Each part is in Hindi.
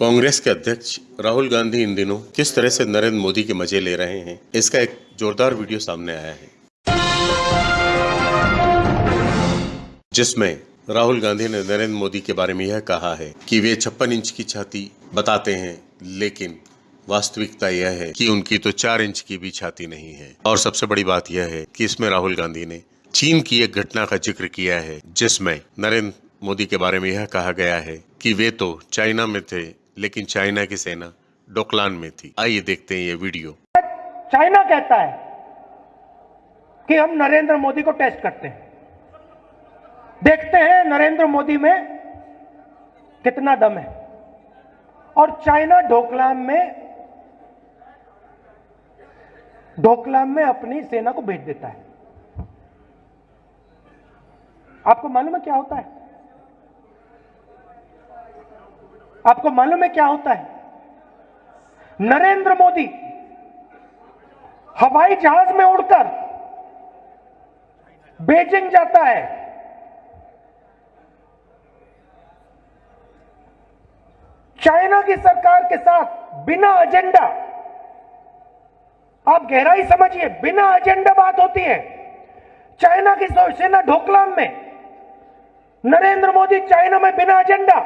कांग्रेस के अध्यक्ष राहुल गांधी इन दिनों किस तरह से नरेंद्र मोदी के मज़े ले रहे हैं, इसका एक जोरदार वीडियो सामने आया है। जिसमें राहुल गांधी ने नरेंद्र मोदी के बारे में यह कहा है कि वे छप्पन इंच की छाती बताते हैं, लेकिन वास्तविकता यह है कि उनकी तो चार इंच की भी छाती नहीं है। और सबसे बड़ी बात यह है कि इसमें राहुल गांधी ने चीन की एक घटना का ज़िक्र किया है, जिसमें नरेंद्र मोदी के बारे में यह कहा गया है कि वे तो चाइना में थे लेकिन चाइना की सेना डोकलान में थी। आइए देखते हैं ये वीडियो। चाइना कहता है कि हम नरेंद्र मोदी को टेस्ट करते हैं। देखते हैं नरेंद्र मोदी में कितना दम है। और चाइना ढोकलाम में ढोकलाम में अपनी सेना को भेज देता है। आपको मालूम है क्या होता है? आपको मालूम है क्या होता है? नरेंद्र मोदी हवाई जहाज़ में उड़कर बेजिंग जाता है। चाइना की सरकार के साथ बिना एजेंडा, आप गहराई समझिए, बिना एजेंडा बात होती है। चाइना की सेना ढोकलाम में, नरेंद्र मोदी चाइना में बिना एजेंडा।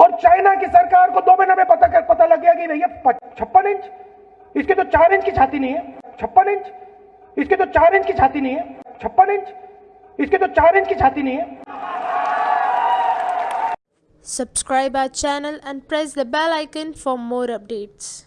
और चाइना की सरकार को दो महीने में पता कर, पता लग गया कि भैया छप्पन इंच? इसके तो चार इंच की छाती नहीं है। छप्पन इंच? इसके तो चार इंच की छाती नहीं है। छप्पन इंच? इसके तो चार इंच की छाती नहीं है। Subscribe our channel and press the bell icon for more updates.